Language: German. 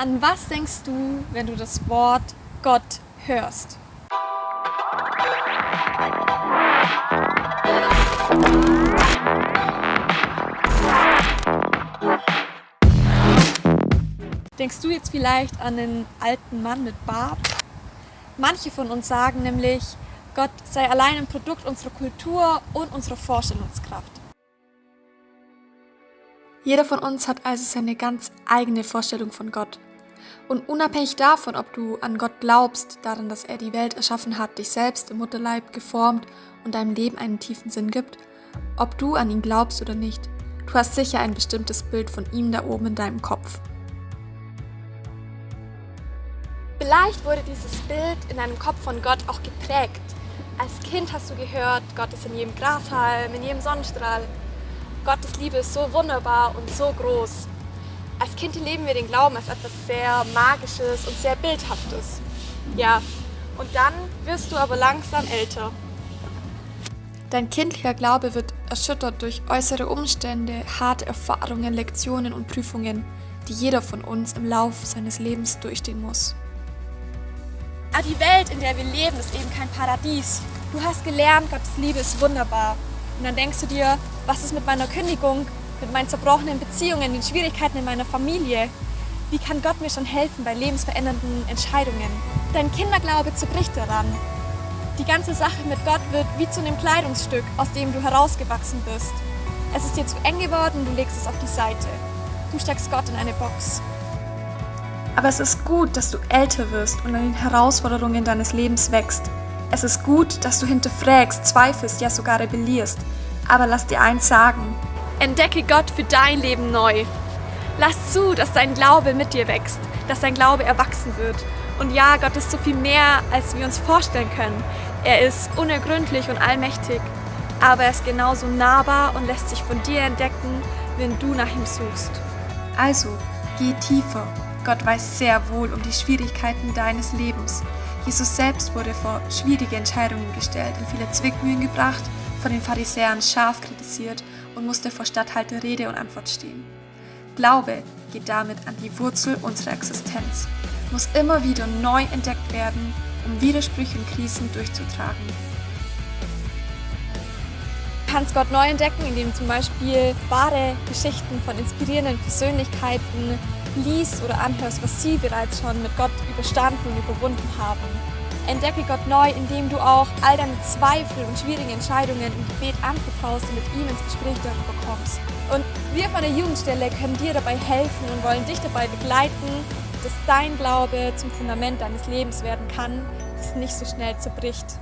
An was denkst du, wenn du das Wort Gott hörst? Denkst du jetzt vielleicht an einen alten Mann mit Bart? Manche von uns sagen nämlich, Gott sei allein ein Produkt unserer Kultur und unserer Vorstellungskraft. Jeder von uns hat also seine ganz eigene Vorstellung von Gott. Und unabhängig davon, ob du an Gott glaubst, daran, dass er die Welt erschaffen hat, dich selbst im Mutterleib geformt und deinem Leben einen tiefen Sinn gibt, ob du an ihn glaubst oder nicht, du hast sicher ein bestimmtes Bild von ihm da oben in deinem Kopf. Vielleicht wurde dieses Bild in deinem Kopf von Gott auch geprägt. Als Kind hast du gehört, Gott ist in jedem Grashalm, in jedem Sonnenstrahl. Gottes Liebe ist so wunderbar und so groß. Als Kind leben wir den Glauben als etwas sehr Magisches und sehr Bildhaftes. Ja, und dann wirst du aber langsam älter. Dein kindlicher Glaube wird erschüttert durch äußere Umstände, harte Erfahrungen, Lektionen und Prüfungen, die jeder von uns im Lauf seines Lebens durchstehen muss. Aber die Welt, in der wir leben, ist eben kein Paradies. Du hast gelernt, Gottes Liebe ist wunderbar. Und dann denkst du dir, was ist mit meiner Kündigung, mit meinen zerbrochenen Beziehungen, den Schwierigkeiten in meiner Familie? Wie kann Gott mir schon helfen bei lebensverändernden Entscheidungen? Dein Kinderglaube zerbricht daran. Die ganze Sache mit Gott wird wie zu einem Kleidungsstück, aus dem du herausgewachsen bist. Es ist dir zu eng geworden, du legst es auf die Seite. Du steckst Gott in eine Box. Aber es ist gut, dass du älter wirst und an den Herausforderungen deines Lebens wächst. Es ist gut, dass du hinterfragst, zweifelst, ja sogar rebellierst. Aber lass dir eins sagen. Entdecke Gott für dein Leben neu. Lass zu, dass dein Glaube mit dir wächst, dass dein Glaube erwachsen wird. Und ja, Gott ist so viel mehr, als wir uns vorstellen können. Er ist unergründlich und allmächtig, aber er ist genauso nahbar und lässt sich von dir entdecken, wenn du nach ihm suchst. Also, geh tiefer Gott weiß sehr wohl um die Schwierigkeiten deines Lebens. Jesus selbst wurde vor schwierige Entscheidungen gestellt, in viele Zwickmühlen gebracht, von den Pharisäern scharf kritisiert und musste vor Statthalter Rede und Antwort stehen. Glaube geht damit an die Wurzel unserer Existenz, muss immer wieder neu entdeckt werden, um Widersprüche und Krisen durchzutragen. Du kannst Gott neu entdecken, indem zum Beispiel wahre Geschichten von inspirierenden Persönlichkeiten liest oder anhörst, was sie bereits schon mit Gott überstanden und überwunden haben. Entdecke Gott neu, indem du auch all deine Zweifel und schwierigen Entscheidungen im Gebet anvertraust und mit ihm ins Gespräch darüber kommst. Und wir von der Jugendstelle können dir dabei helfen und wollen dich dabei begleiten, dass dein Glaube zum Fundament deines Lebens werden kann, das nicht so schnell zerbricht.